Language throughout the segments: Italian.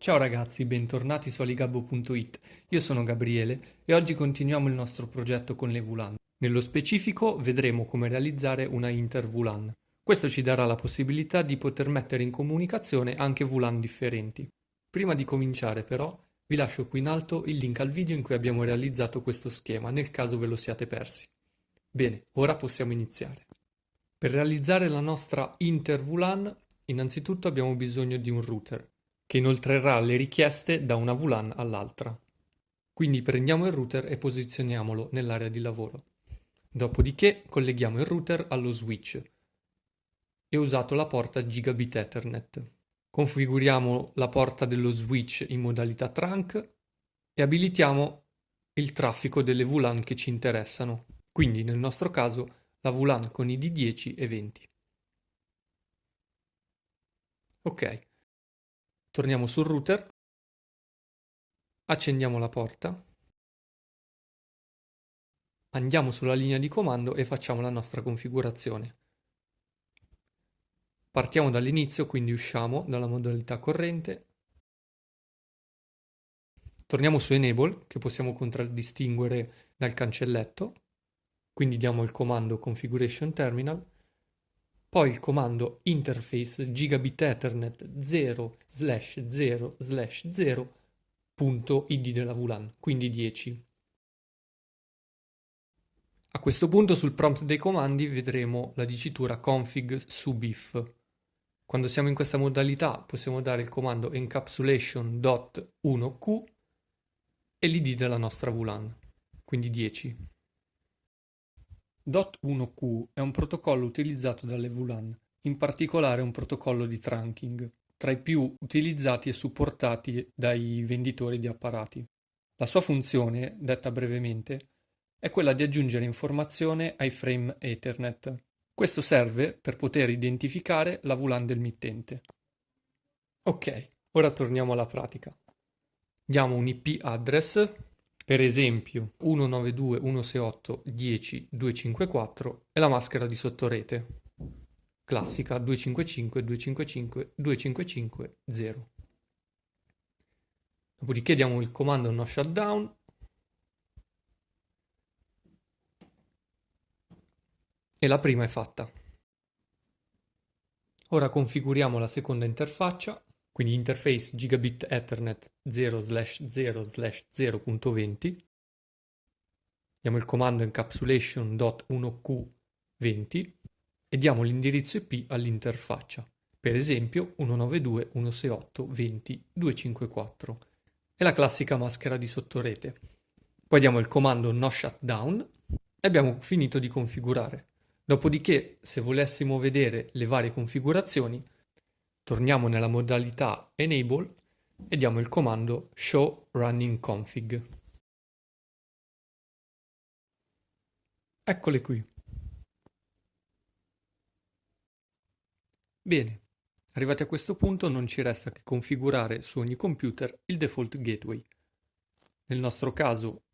Ciao ragazzi, bentornati su aligabbo.it. Io sono Gabriele e oggi continuiamo il nostro progetto con le VLAN. Nello specifico vedremo come realizzare una inter-VLAN. Questo ci darà la possibilità di poter mettere in comunicazione anche VLAN differenti. Prima di cominciare però vi lascio qui in alto il link al video in cui abbiamo realizzato questo schema, nel caso ve lo siate persi. Bene, ora possiamo iniziare. Per realizzare la nostra inter-VLAN, innanzitutto abbiamo bisogno di un router, che inoltrerà le richieste da una VLAN all'altra. Quindi prendiamo il router e posizioniamolo nell'area di lavoro. Dopodiché colleghiamo il router allo switch e ho usato la porta Gigabit Ethernet. Configuriamo la porta dello switch in modalità trunk e abilitiamo il traffico delle VLAN che ci interessano, quindi nel nostro caso la VLAN con ID 10 e 20. Ok, torniamo sul router, accendiamo la porta, andiamo sulla linea di comando e facciamo la nostra configurazione. Partiamo dall'inizio, quindi usciamo dalla modalità corrente. Torniamo su Enable, che possiamo contraddistinguere dal cancelletto. Quindi diamo il comando Configuration Terminal. Poi il comando interface gigabit ethernet 0 slash 0 slash 0 punto id della VLAN, quindi 10. A questo punto sul prompt dei comandi vedremo la dicitura config sub if. Quando siamo in questa modalità possiamo dare il comando encapsulation.1q e l'id della nostra VLAN, quindi 10. .1q è un protocollo utilizzato dalle VLAN, in particolare un protocollo di trunking, tra i più utilizzati e supportati dai venditori di apparati. La sua funzione, detta brevemente, è quella di aggiungere informazione ai frame Ethernet, questo serve per poter identificare la VLAN del mittente. Ok, ora torniamo alla pratica. Diamo un IP address, per esempio 192.168.10.254 e la maschera di sottorete, classica 255.255.255.0. Dopodiché diamo il comando no shutdown e la prima è fatta. Ora configuriamo la seconda interfaccia, quindi interface gigabit ethernet 0 0 0.20. Diamo il comando encapsulation.1q20 e diamo l'indirizzo IP all'interfaccia, per esempio 192.168.20.254 e la classica maschera di sottorete. Poi diamo il comando no shutdown e abbiamo finito di configurare. Dopodiché, se volessimo vedere le varie configurazioni, torniamo nella modalità Enable e diamo il comando Show Running Config. Eccole qui. Bene, arrivati a questo punto non ci resta che configurare su ogni computer il default gateway. Nel nostro caso,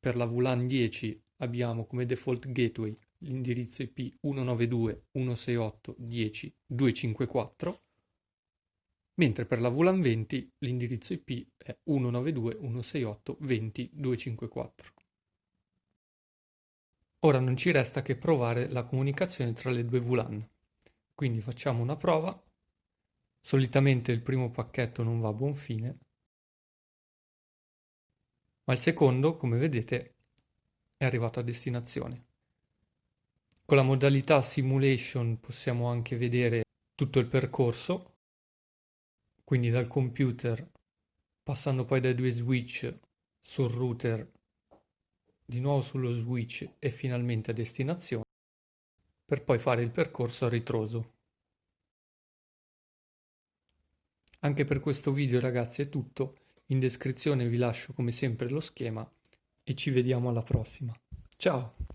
per la VLAN 10 abbiamo come default gateway l'indirizzo IP 192.168.10.254, mentre per la VLAN 20 l'indirizzo IP è 192.168.20.254. Ora non ci resta che provare la comunicazione tra le due VLAN, quindi facciamo una prova. Solitamente il primo pacchetto non va a buon fine, ma il secondo, come vedete, è arrivato a destinazione. Con la modalità simulation possiamo anche vedere tutto il percorso, quindi dal computer, passando poi dai due switch sul router, di nuovo sullo switch e finalmente a destinazione, per poi fare il percorso a ritroso. Anche per questo video ragazzi è tutto, in descrizione vi lascio come sempre lo schema e ci vediamo alla prossima. Ciao!